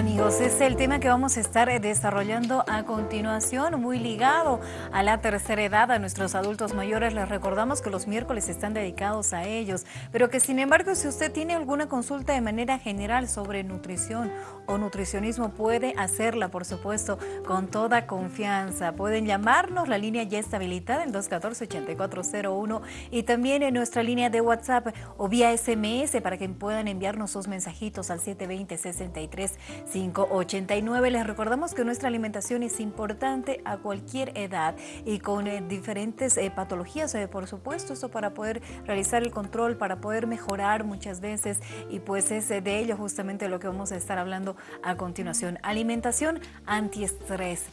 Amigos, es el tema que vamos a estar desarrollando a continuación, muy ligado a la tercera edad, a nuestros adultos mayores. Les recordamos que los miércoles están dedicados a ellos, pero que sin embargo, si usted tiene alguna consulta de manera general sobre nutrición o nutricionismo, puede hacerla, por supuesto, con toda confianza. Pueden llamarnos, la línea ya está habilitada, el 214-8401, y también en nuestra línea de WhatsApp o vía SMS para que puedan enviarnos sus mensajitos al 720 63 589. Les recordamos que nuestra alimentación es importante a cualquier edad y con eh, diferentes eh, patologías, eh, por supuesto, esto para poder realizar el control, para poder mejorar muchas veces y pues es de ello justamente lo que vamos a estar hablando a continuación. Alimentación antiestrés.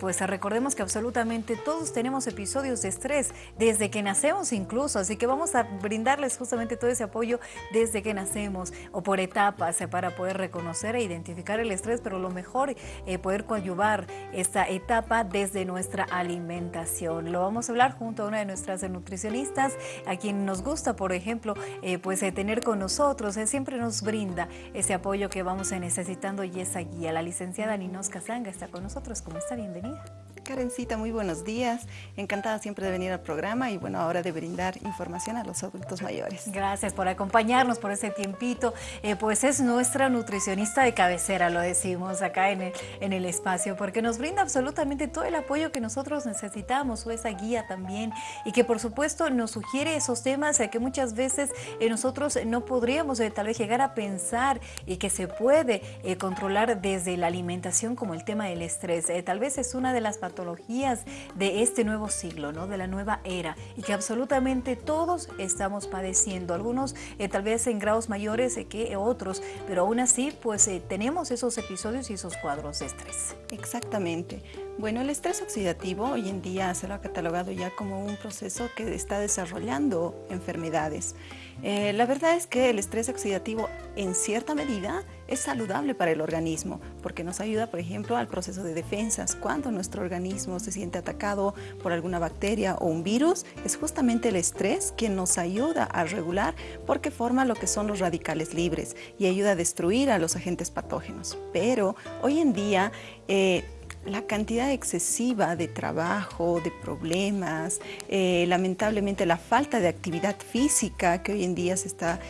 pues recordemos que absolutamente todos tenemos episodios de estrés desde que nacemos incluso, así que vamos a brindarles justamente todo ese apoyo desde que nacemos o por etapas para poder reconocer e identificar el estrés, pero lo mejor eh, poder coadyuvar esta etapa desde nuestra alimentación. Lo vamos a hablar junto a una de nuestras nutricionistas, a quien nos gusta, por ejemplo, eh, pues eh, tener con nosotros, siempre nos brinda ese apoyo que vamos necesitando y esa guía. La licenciada Ninos Casanga está con nosotros. ¿Cómo está? Bienvenida. Karencita, muy buenos días. Encantada siempre de venir al programa y bueno, ahora de brindar información a los adultos mayores. Gracias por acompañarnos por ese tiempito. Eh, pues es nuestra nutricionista de cabecera, lo decimos acá en el, en el espacio, porque nos brinda absolutamente todo el apoyo que nosotros necesitamos o esa guía también y que por supuesto nos sugiere esos temas que muchas veces eh, nosotros no podríamos eh, tal vez llegar a pensar y que se puede controlar desde la alimentación como el tema del estrés. tal vez es una de las patologías de este nuevo siglo, ¿no? de la nueva era, y que absolutamente todos estamos padeciendo, algunos eh, tal vez en grados mayores eh, que otros, pero aún así pues eh, tenemos esos episodios y esos cuadros de estrés. Exactamente. Bueno, el estrés oxidativo hoy en día se lo ha catalogado ya como un proceso que está desarrollando enfermedades. Eh, la verdad es que el estrés oxidativo en cierta medida es saludable para el organismo porque nos ayuda, por ejemplo, al proceso de defensas. Cuando nuestro organismo se siente atacado por alguna bacteria o un virus, es justamente el estrés quien nos ayuda a regular porque forma lo que son los radicales libres y ayuda a destruir a los agentes patógenos. Pero hoy en día eh, la cantidad excesiva de trabajo, de problemas, eh, lamentablemente la falta de actividad física que hoy en día se está,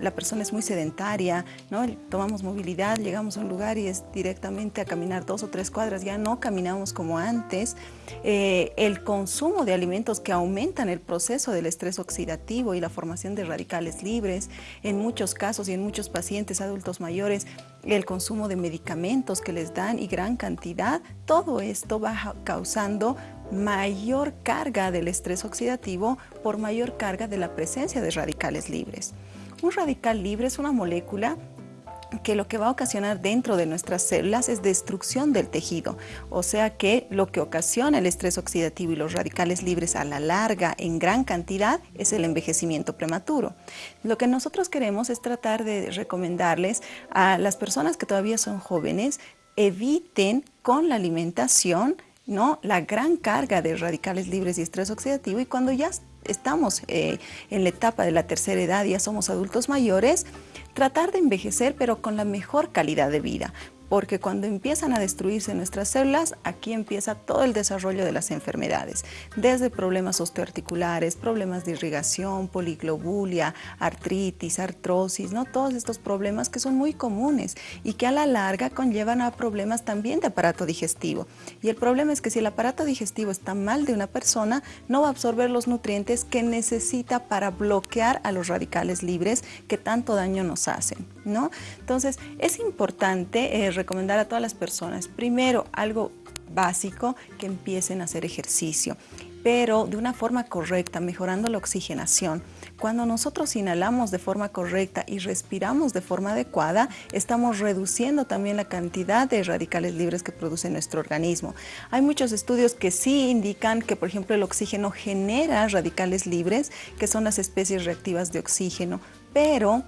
la persona es muy sedentaria, ¿no? tomamos movilidad, llegamos a un lugar y es directamente a caminar dos o tres cuadras, ya no caminamos como antes, eh, el consumo de alimentos que aumentan el proceso del estrés oxidativo y la formación de radicales libres, en muchos casos y en muchos pacientes adultos mayores, el consumo de medicamentos que les dan y gran cantidad, todo esto va causando mayor carga del estrés oxidativo por mayor carga de la presencia de radicales libres. Un radical libre es una molécula que lo que va a ocasionar dentro de nuestras células es destrucción del tejido, o sea que lo que ocasiona el estrés oxidativo y los radicales libres a la larga en gran cantidad es el envejecimiento prematuro. Lo que nosotros queremos es tratar de recomendarles a las personas que todavía son jóvenes, eviten con la alimentación ¿no? la gran carga de radicales libres y estrés oxidativo y cuando ya estamos eh, en la etapa de la tercera edad, ya somos adultos mayores, tratar de envejecer pero con la mejor calidad de vida porque cuando empiezan a destruirse nuestras células, aquí empieza todo el desarrollo de las enfermedades, desde problemas osteoarticulares, problemas de irrigación, poliglobulia, artritis, artrosis, ¿no? todos estos problemas que son muy comunes y que a la larga conllevan a problemas también de aparato digestivo. Y el problema es que si el aparato digestivo está mal de una persona, no va a absorber los nutrientes que necesita para bloquear a los radicales libres que tanto daño nos hacen. ¿No? Entonces, es importante eh, recomendar a todas las personas, primero, algo básico, que empiecen a hacer ejercicio pero de una forma correcta, mejorando la oxigenación. Cuando nosotros inhalamos de forma correcta y respiramos de forma adecuada, estamos reduciendo también la cantidad de radicales libres que produce nuestro organismo. Hay muchos estudios que sí indican que, por ejemplo, el oxígeno genera radicales libres, que son las especies reactivas de oxígeno, pero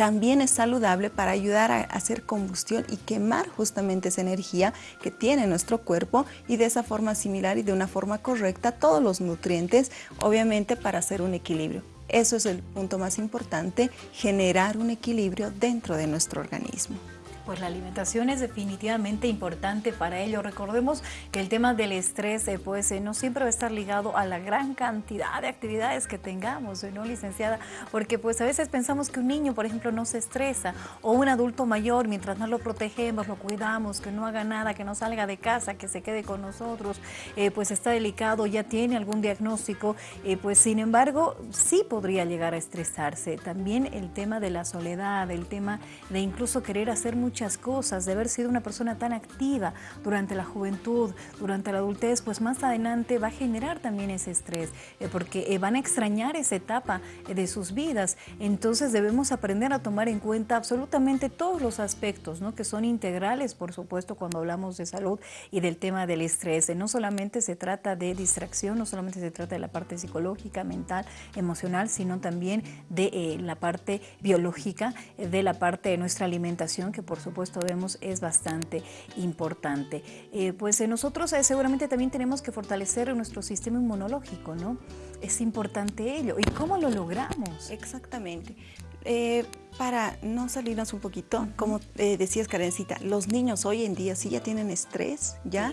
también es saludable para ayudar a hacer combustión y quemar justamente esa energía que tiene nuestro cuerpo y de esa forma similar y de una forma correcta todos los nutrientes, obviamente para hacer un equilibrio. Eso es el punto más importante, generar un equilibrio dentro de nuestro organismo. Pues la alimentación es definitivamente importante para ello. Recordemos que el tema del estrés eh, pues eh, no siempre va a estar ligado a la gran cantidad de actividades que tengamos, ¿no, licenciada? Porque pues a veces pensamos que un niño, por ejemplo, no se estresa o un adulto mayor, mientras no lo protegemos, lo cuidamos, que no haga nada, que no salga de casa, que se quede con nosotros, eh, pues está delicado, ya tiene algún diagnóstico, pues sin embargo sí podría llegar a estresarse. También el tema de la soledad, el tema de incluso querer hacer mucho cosas, de haber sido una persona tan activa durante la juventud, durante la adultez, pues más adelante va a generar también ese estrés, eh, porque eh, van a extrañar esa etapa eh, de sus vidas. Entonces debemos aprender a tomar en cuenta absolutamente todos los aspectos, ¿no? que son integrales, por supuesto, cuando hablamos de salud y del tema del estrés. No solamente se trata de distracción, no solamente se trata de la parte psicológica, mental, emocional, sino también de la parte biológica, de la parte de nuestra alimentación, que por supuesto vemos es bastante importante. Eh, pues nosotros eh, seguramente también tenemos que fortalecer nuestro sistema inmunológico, ¿no? Es importante ello. ¿Y cómo lo logramos? Exactamente. Eh, para no salirnos un poquito, como decías Karencita, los niños hoy en día sí ya tienen estrés, ¿ya?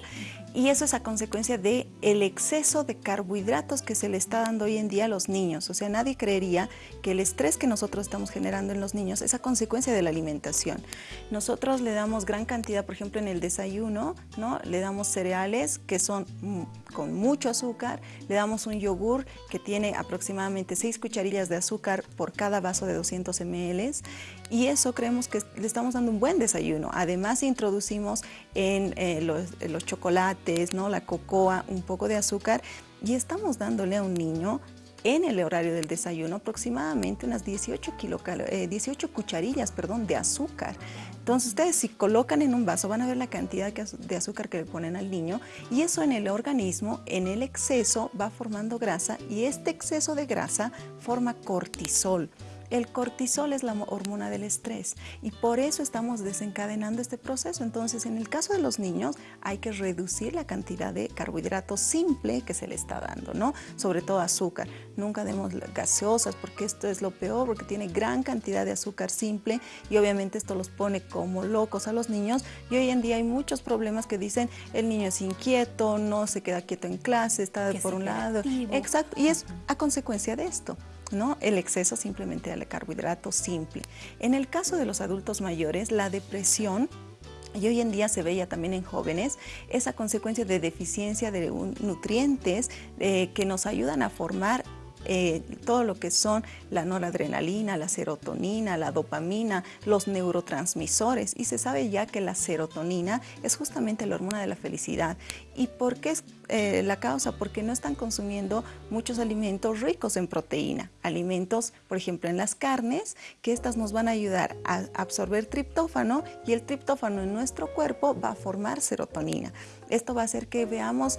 Y eso es a consecuencia de el exceso de carbohidratos que se le está dando hoy en día a los niños. O sea, nadie creería que el estrés que nosotros estamos generando en los niños es a consecuencia de la alimentación. Nosotros le damos gran cantidad, por ejemplo, en el desayuno, ¿no? Le damos cereales que son mm, con mucho azúcar, le damos un yogur que tiene aproximadamente 6 cucharillas de azúcar por cada vaso de 200 ml y eso creemos que le estamos dando un buen desayuno. Además introducimos en eh, los, chocolates, ¿no? la cocoa, un poco de azúcar y estamos dándole a un niño en el horario del desayuno aproximadamente unas 18, 18 eh, cucharillas perdón, de azúcar. Entonces ustedes si colocan en un vaso van a ver la cantidad de azúcar que le ponen al niño y eso en el organismo, en el exceso, va formando grasa y este exceso de grasa forma cortisol. El cortisol es la hormona del estrés y por eso estamos desencadenando este proceso. Entonces, en el caso de los niños, hay que reducir la cantidad de carbohidratos simple que se le está dando, ¿no? Sobre todo azúcar. Nunca demos gaseosas porque esto es lo peor, porque tiene gran cantidad de azúcar simple y obviamente esto los pone como locos a los niños. Y hoy en día hay muchos problemas que dicen el niño es inquieto, no se queda quieto en clase, está por un lado. Exacto, y es a consecuencia de esto. ¿No? El exceso simplemente de carbohidrato simple. En el caso de los adultos mayores, la depresión y hoy en día se veía también en jóvenes, esa consecuencia de deficiencia de nutrientes eh, que nos ayudan a formar eh, todo lo que son la noradrenalina, la serotonina, la dopamina, los neurotransmisores. Y se sabe ya que la serotonina es justamente la hormona de la felicidad. ¿Y por qué es eh, la causa? Porque no están consumiendo muchos alimentos ricos en proteína. Alimentos, por ejemplo, en las carnes, que estas nos van a ayudar a absorber triptófano y el triptófano en nuestro cuerpo va a formar serotonina. Esto va a hacer que veamos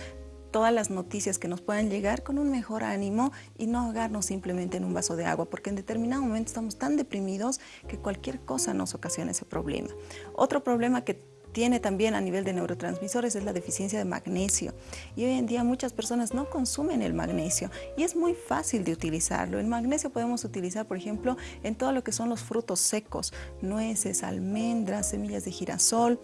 todas las noticias que nos puedan llegar con un mejor ánimo y no ahogarnos simplemente en un vaso de agua, porque en determinado momento estamos tan deprimidos que cualquier cosa nos ocasiona ese problema. Otro problema que tiene también a nivel de neurotransmisores es la deficiencia de magnesio. Y hoy en día muchas personas no consumen el magnesio y es muy fácil de utilizarlo. El magnesio podemos utilizar, por ejemplo, en todo lo que son los frutos secos, nueces, almendras, semillas de girasol,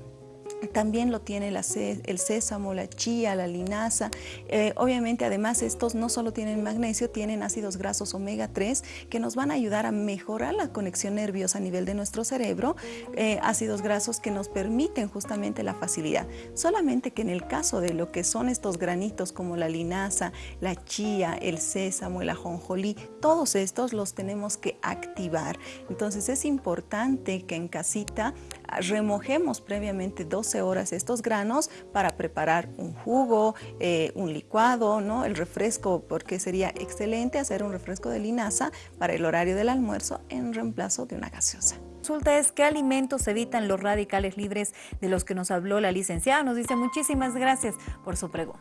también lo tiene el sésamo, la chía, la linaza. Eh, obviamente, además, estos no solo tienen magnesio, tienen ácidos grasos omega 3 que nos van a ayudar a mejorar la conexión nerviosa a nivel de nuestro cerebro, eh, ácidos grasos que nos permiten justamente la facilidad. Solamente que en el caso de lo que son estos granitos como la linaza, la chía, el sésamo, el ajonjolí, todos estos los tenemos que activar. Entonces es importante que en casita remojemos previamente 12 horas estos granos para preparar un jugo, eh, un licuado, ¿no? el refresco, porque sería excelente hacer un refresco de linaza para el horario del almuerzo en reemplazo de una gaseosa. Consulta es qué alimentos evitan los radicales libres de los que nos habló la licenciada. Nos dice muchísimas gracias por su pregunta.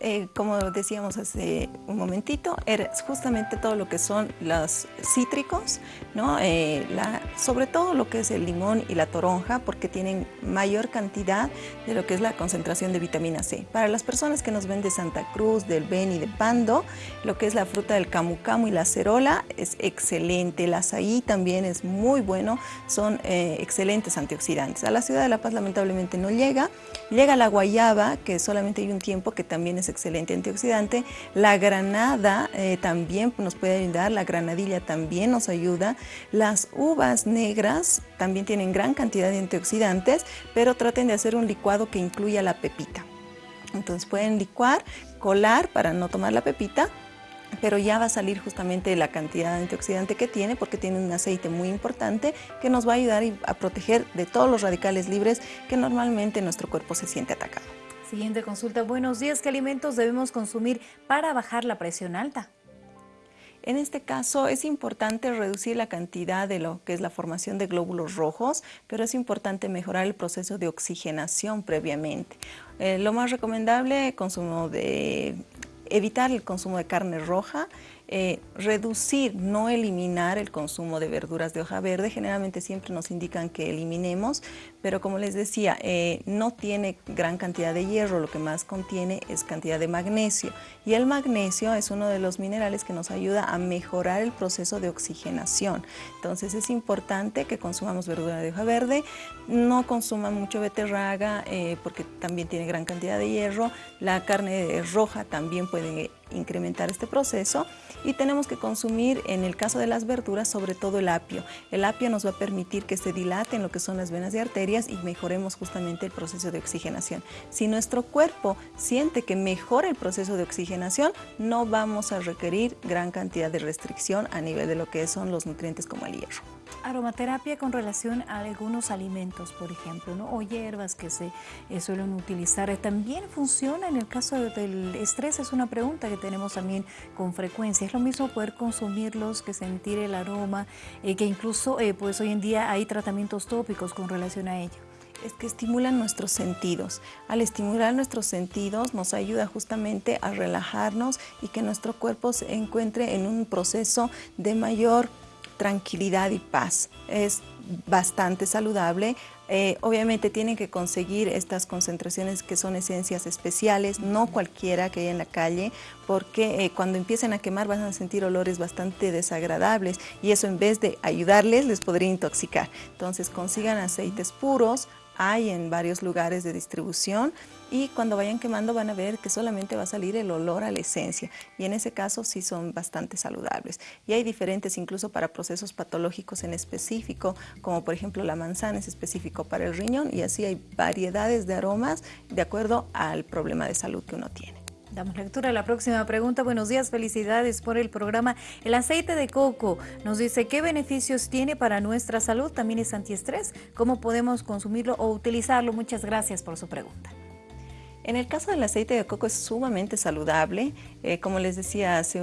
Eh, como decíamos hace un momentito, es justamente todo lo que son los cítricos, ¿no? Eh, sobre todo lo que es el limón y la toronja, porque tienen mayor cantidad de lo que es la concentración de vitamina C. Para las personas que nos ven de Santa Cruz, del Beni, de Pando, lo que es la fruta del camu camu y la cerola es excelente. El azaí también es muy bueno, son eh, excelentes antioxidantes. A la ciudad de La Paz lamentablemente no llega. Llega la guayaba, que solamente hay un tiempo que también excelente antioxidante. La granada eh, también nos puede ayudar, la granadilla también nos ayuda. Las uvas negras también tienen gran cantidad de antioxidantes, pero traten de hacer un licuado que incluya la pepita. Entonces pueden licuar, colar para no tomar la pepita, pero ya va a salir justamente la cantidad de antioxidante que tiene porque tiene un aceite muy importante que nos va a ayudar a proteger de todos los radicales libres que normalmente nuestro cuerpo se siente atacado. Siguiente consulta. Buenos días. ¿Qué alimentos debemos consumir para bajar la presión alta? En este caso es importante reducir la cantidad de lo que es la formación de glóbulos rojos, pero es importante mejorar el proceso de oxigenación previamente. Eh, lo más recomendable, consumo de evitar el consumo de carne roja, eh, reducir, no eliminar el consumo de verduras de hoja verde. Generalmente siempre nos indican que eliminemos, pero como les decía, eh, no tiene gran cantidad de hierro, lo que más contiene es cantidad de magnesio. Y el magnesio es uno de los minerales que nos ayuda a mejorar el proceso de oxigenación. Entonces es importante que consumamos verdura de hoja verde, no consuman mucho beterraga eh, porque también tiene gran cantidad de hierro. La carne roja también puede incrementar este proceso y tenemos que consumir en el caso de las verduras sobre todo el apio. El apio nos va a permitir que se dilaten lo que son las venas y arterias y mejoremos justamente el proceso de oxigenación. Si nuestro cuerpo siente que mejora el proceso de oxigenación, no vamos a requerir gran cantidad de restricción a nivel de lo que son los nutrientes como el hierro. Aromaterapia con relación a algunos alimentos, por ejemplo, ¿no? o hierbas que se eh, suelen utilizar. ¿También funciona en el caso del estrés? Es una pregunta que tenemos también con frecuencia. ¿Es lo mismo poder consumirlos que sentir el aroma, eh, que incluso eh, pues hoy en día hay tratamientos tópicos con relación a ello? es que estimulan nuestros sentidos. Al estimular nuestros sentidos nos ayuda justamente a relajarnos y que nuestro cuerpo se encuentre en un proceso de mayor tranquilidad y paz. Es bastante saludable. Eh, obviamente tienen que conseguir estas concentraciones que son esencias especiales, no cualquiera que haya en la calle, porque eh, cuando empiecen a quemar van a sentir olores bastante desagradables y eso en vez de ayudarles les podría intoxicar. Entonces consigan aceites puros, hay en varios lugares de distribución y cuando vayan quemando van a ver que solamente va a salir el olor a la esencia y en ese caso sí son bastante saludables. Y hay diferentes incluso para procesos patológicos en específico, como por ejemplo la manzana es específico para el riñón y así hay variedades de aromas de acuerdo al problema de salud que uno tiene. Damos lectura a la próxima pregunta. Buenos días, felicidades por el programa. El aceite de coco nos dice qué beneficios tiene para nuestra salud. También es antiestrés. ¿Cómo podemos consumirlo o utilizarlo? Muchas gracias por su pregunta. En el caso del aceite de coco es sumamente saludable, eh, como les decía hace,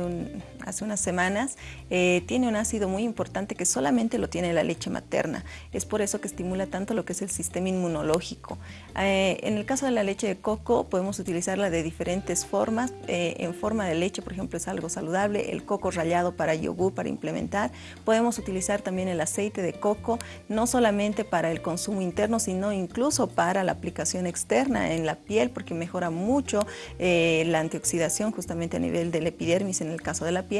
hace unas semanas, eh, tiene un ácido muy importante que solamente lo tiene la leche materna. Es por eso que estimula tanto lo que es el sistema inmunológico. Eh, en el caso de la leche de coco podemos utilizarla de diferentes formas. en forma de leche, por ejemplo, es algo saludable. El coco rallado para yogur, para implementar. Podemos utilizar también el aceite de coco, no solamente para el consumo interno, sino incluso para la aplicación externa en la piel, porque mejora mucho eh, la antioxidación justamente a nivel del epidermis en el caso de la piel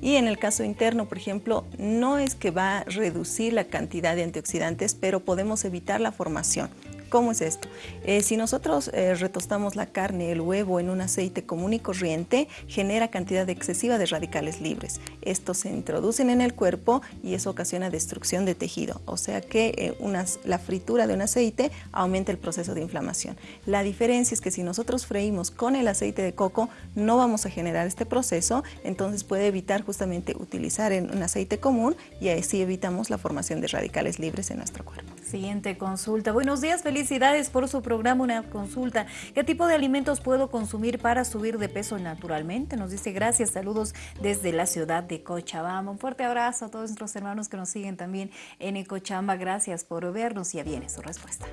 y en el caso interno, por ejemplo, no es que va a reducir la cantidad de antioxidantes, pero podemos evitar la formación. ¿Cómo es esto? Eh, si nosotros eh, retostamos la carne, el huevo en un aceite común y corriente, genera cantidad excesiva de radicales libres. Estos se introducen en el cuerpo y eso ocasiona destrucción de tejido. O sea que eh, la fritura de un aceite aumenta el proceso de inflamación. La diferencia es que si nosotros freímos con el aceite de coco, no vamos a generar este proceso, entonces puede evitar justamente utilizar un aceite común y así evitamos la formación de radicales libres en nuestro cuerpo. Siguiente consulta. Buenos días, felicidades por su programa, una consulta. ¿Qué tipo de alimentos puedo consumir para subir de peso naturalmente? Nos dice gracias, saludos desde la ciudad de Cochabamba. Un fuerte abrazo a todos nuestros hermanos que nos siguen también en Cochabamba. Gracias por vernos ya viene su respuesta.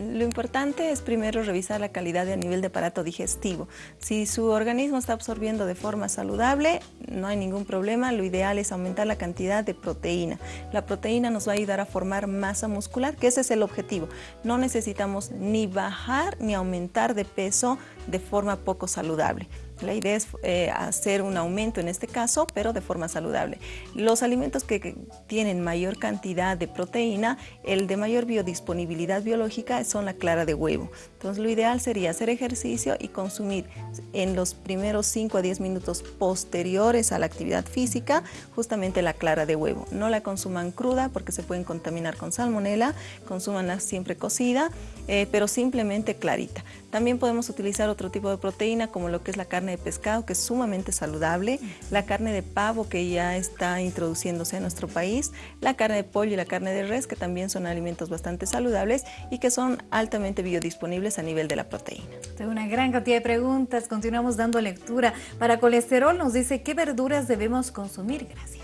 Lo importante es primero revisar la calidad a nivel de aparato digestivo. Si su organismo está absorbiendo de forma saludable, no hay ningún problema. Lo ideal es aumentar la cantidad de proteína. La proteína nos va a ayudar a formar masa muscular, que ese es el objetivo. No necesitamos ni bajar ni aumentar de peso de forma poco saludable. La idea es eh, hacer un aumento en este caso, pero de forma saludable. Los alimentos que, tienen mayor cantidad de proteína, el de mayor biodisponibilidad biológica son la clara de huevo. Entonces lo ideal sería hacer ejercicio y consumir en los primeros 5 a 10 minutos posteriores a la actividad física justamente la clara de huevo. No la consuman cruda porque se pueden contaminar con salmonela, consúmanla siempre cocida, eh, pero simplemente clarita. También podemos utilizar otro tipo de proteína como lo que es la carne de pescado, que es sumamente saludable, la carne de pavo, que ya está introduciéndose en nuestro país, la carne de pollo y la carne de res, que también son alimentos bastante saludables y que son altamente biodisponibles a nivel de la proteína. Tengo una gran cantidad de preguntas, continuamos dando lectura. Para colesterol nos dice, ¿qué verduras debemos consumir? Gracias.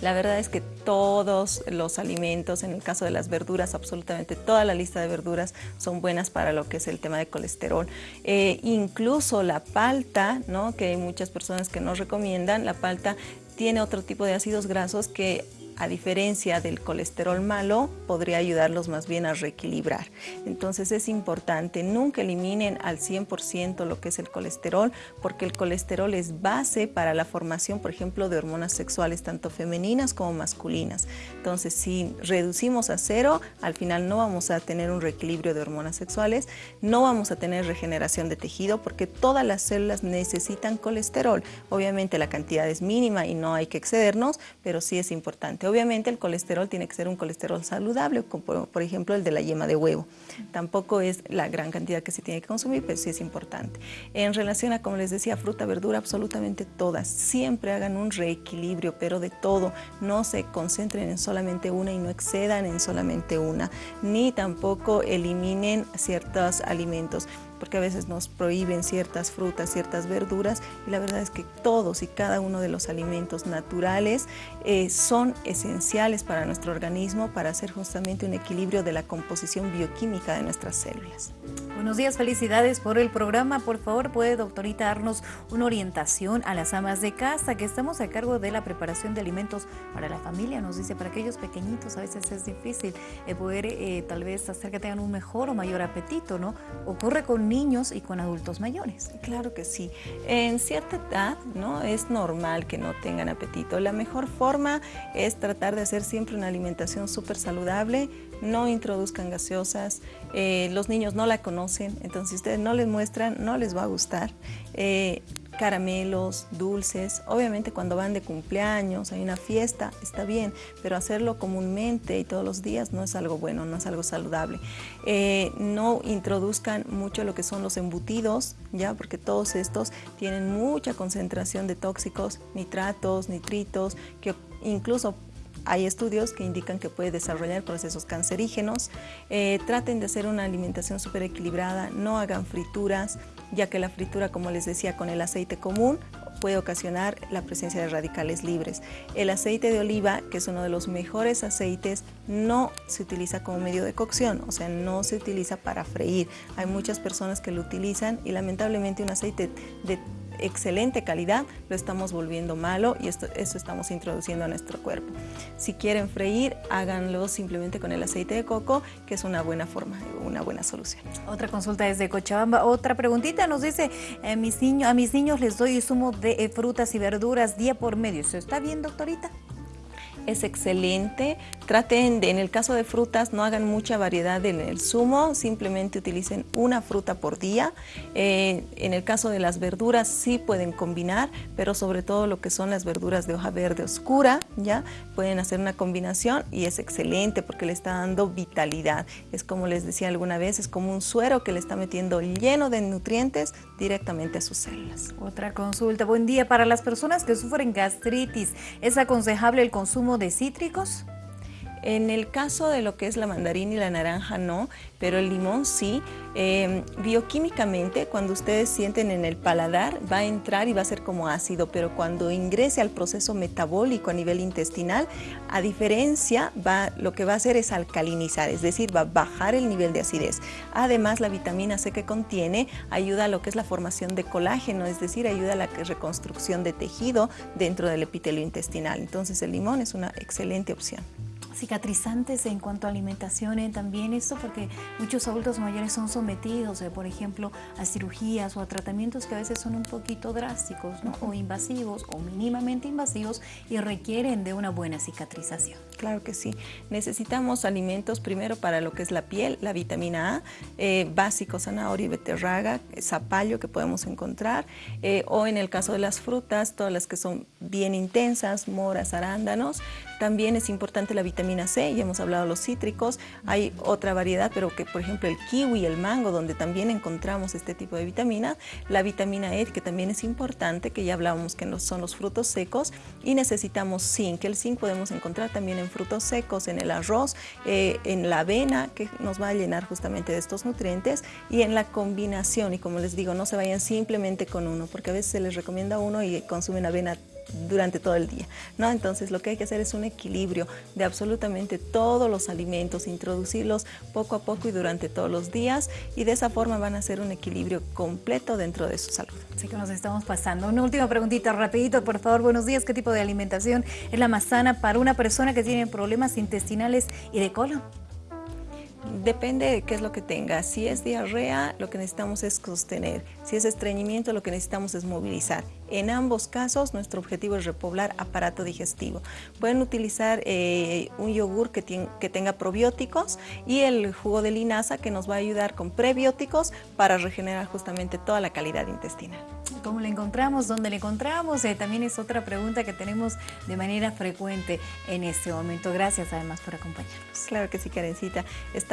La verdad es que todos los alimentos, en el caso de las verduras, absolutamente toda la lista de verduras son buenas para lo que es el tema de colesterol. Eh, incluso la palta, ¿no? que hay muchas personas que nos recomiendan, la palta tiene otro tipo de ácidos grasos que a diferencia del colesterol malo, podría ayudarlos más bien a reequilibrar. Entonces es importante, nunca eliminen al 100% lo que es el colesterol, porque el colesterol es base para la formación, por ejemplo, de hormonas sexuales, tanto femeninas como masculinas. Entonces, si reducimos a cero, al final no vamos a tener un reequilibrio de hormonas sexuales, no vamos a tener regeneración de tejido, porque todas las células necesitan colesterol. Obviamente la cantidad es mínima y no hay que excedernos, pero sí es importante. Obviamente el colesterol tiene que ser un colesterol saludable, como por ejemplo el de la yema de huevo. Tampoco es la gran cantidad que se tiene que consumir, pero sí es importante. En relación a, como les decía, fruta, verdura, absolutamente todas. Siempre hagan un reequilibrio, pero de todo. No se concentren en solamente una y no excedan en solamente una. Ni tampoco eliminen ciertos alimentos porque a veces nos prohíben ciertas frutas, ciertas verduras y la verdad es que todos y cada uno de los alimentos naturales eh, son esenciales para nuestro organismo para hacer justamente un equilibrio de la composición bioquímica de nuestras células. Buenos días, felicidades por el programa. Por favor, puede, doctorita, darnos una orientación a las amas de casa, que estamos a cargo de la preparación de alimentos para la familia. Nos dice, para aquellos pequeñitos a veces es difícil eh, poder eh, tal vez hacer que tengan un mejor o mayor apetito, ¿no? Ocurre con y con adultos mayores. Claro que sí. En cierta edad, ¿no? Es normal que no tengan apetito. La mejor forma es tratar de hacer siempre una alimentación súper saludable, no introduzcan gaseosas, eh, los niños no la conocen, entonces si ustedes no les muestran, no les va a gustar. Eh, caramelos, dulces, obviamente cuando van de cumpleaños, hay una fiesta, está bien, pero hacerlo comúnmente y todos los días no es algo bueno, no es algo saludable. Eh, no introduzcan mucho lo que son los embutidos, ya porque todos estos tienen mucha concentración de tóxicos, nitratos, nitritos, que incluso hay estudios que indican que puede desarrollar procesos cancerígenos. Eh, traten de hacer una alimentación súper equilibrada, no hagan frituras, ya que la fritura, como les decía, con el aceite común puede ocasionar la presencia de radicales libres. El aceite de oliva, que es uno de los mejores aceites, no se utiliza como medio de cocción, o sea, no se utiliza para freír. Hay muchas personas que lo utilizan y lamentablemente un aceite de excelente calidad, lo estamos volviendo malo y esto, eso estamos introduciendo a nuestro cuerpo. Si quieren freír, háganlo simplemente con el aceite de coco, que es una buena forma, una buena solución. Otra consulta desde Cochabamba. Otra preguntita nos dice, eh, a mis niños les doy zumo de eh, frutas y verduras día por medio. ¿Eso está bien, doctorita? Es excelente. Traten de, en el caso de frutas, no hagan mucha variedad en el zumo, simplemente utilicen una fruta por día. Eh, en el caso de las verduras sí pueden combinar, pero sobre todo lo que son las verduras de hoja verde oscura, ya pueden hacer una combinación y es excelente porque le está dando vitalidad. Es como les decía alguna vez, es como un suero que le está metiendo lleno de nutrientes directamente a sus células. Otra consulta, buen día. Para las personas que sufren gastritis, ¿es aconsejable el consumo de cítricos? En el caso de lo que es la mandarina y la naranja no, pero el limón sí. Em, bioquímicamente, cuando ustedes sienten en el paladar, va a entrar y va a ser como ácido, pero cuando ingrese al proceso metabólico a nivel intestinal, a diferencia, va, lo que va a hacer es alcalinizar, es decir, va a bajar el nivel de acidez. Además, la vitamina C que contiene ayuda a lo que es la formación de colágeno, es decir, ayuda a la reconstrucción de tejido dentro del epitelio intestinal. Entonces, el limón es una excelente opción cicatrizantes en cuanto a alimentación, eh, también esto porque muchos adultos mayores son sometidos, eh, por ejemplo, a cirugías o a tratamientos que a veces son un poquito drásticos o invasivos o mínimamente invasivos y requieren de una buena cicatrización. Claro que sí. Necesitamos alimentos primero para lo que es la piel, la vitamina A, eh, básico, zanahoria beterraga, zapallo que podemos encontrar, o en el caso de las frutas, todas las que son bien intensas, moras, arándanos. También es importante la vitamina C, ya hemos hablado de los cítricos, hay otra variedad, pero que por ejemplo el kiwi, el mango, donde también encontramos este tipo de vitamina, la vitamina E, que también es importante, que ya hablábamos que son los frutos secos, y necesitamos zinc, el zinc podemos encontrar también en frutos secos, en el arroz, eh, en la avena, que nos va a llenar justamente de estos nutrientes, y en la combinación, y como les digo, no se vayan simplemente con uno, porque a veces se les recomienda uno y consumen avena durante todo el día. ¿no? Entonces lo que hay que hacer es un equilibrio de absolutamente todos los alimentos, introducirlos poco a poco y durante todos los días y de esa forma van a ser un equilibrio completo dentro de su salud. Así que nos estamos pasando. Una última preguntita rapidito, por favor. Buenos días. ¿Qué tipo de alimentación es la más sana para una persona que tiene problemas intestinales y de colon? Depende de qué es lo que tenga. Si es diarrea, lo que necesitamos es sostener. Si es estreñimiento, lo que necesitamos es movilizar. En ambos casos, nuestro objetivo es repoblar aparato digestivo. Pueden utilizar eh, un yogur que, que tenga probióticos y el jugo de linaza que nos va a ayudar con prebióticos para regenerar justamente toda la calidad intestinal. ¿Cómo le encontramos? ¿Dónde le encontramos? Eh, también es otra pregunta que tenemos de manera frecuente en este momento. Gracias además por acompañarnos. Claro que sí, Karencita.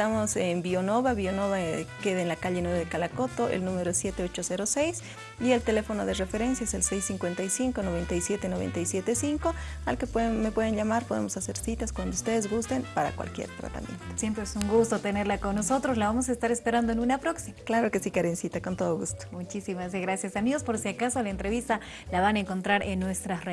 Estamos en Bionova. Bionova eh, queda en la calle 9 de Calacoto, el número 7806 y el teléfono de referencia es el 655 97 975 al que pueden, me pueden llamar, podemos hacer citas cuando ustedes gusten para cualquier tratamiento. Siempre es un gusto tenerla con nosotros, la vamos a estar esperando en una próxima. Claro que sí, Karencita, con todo gusto. Muchísimas gracias amigos, por si acaso la entrevista la van a encontrar en nuestras redes.